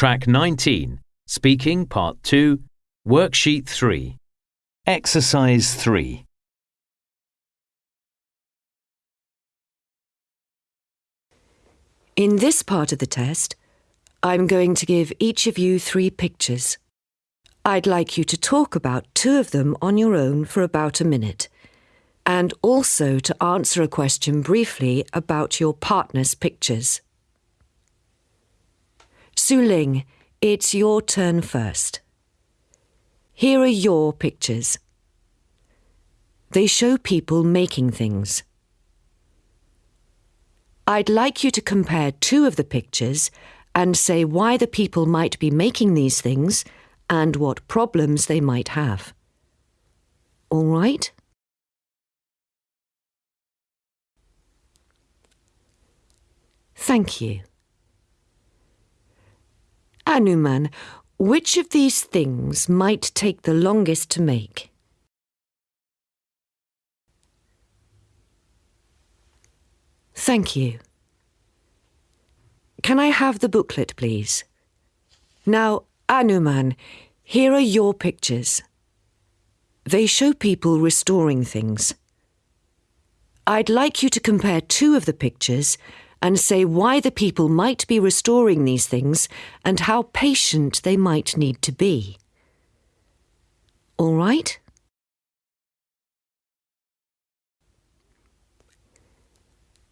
Track 19, Speaking Part 2, Worksheet 3. Exercise 3. In this part of the test, I'm going to give each of you three pictures. I'd like you to talk about two of them on your own for about a minute, and also to answer a question briefly about your partner's pictures. Su Ling, it's your turn first. Here are your pictures. They show people making things. I'd like you to compare two of the pictures and say why the people might be making these things and what problems they might have. All right? Thank you. Anuman, which of these things might take the longest to make? Thank you. Can I have the booklet, please? Now, Anuman, here are your pictures. They show people restoring things. I'd like you to compare two of the pictures and say why the people might be restoring these things and how patient they might need to be. All right?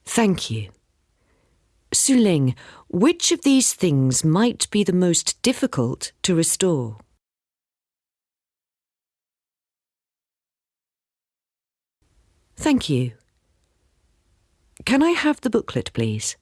Thank you. Su Ling, which of these things might be the most difficult to restore? Thank you. Can I have the booklet, please?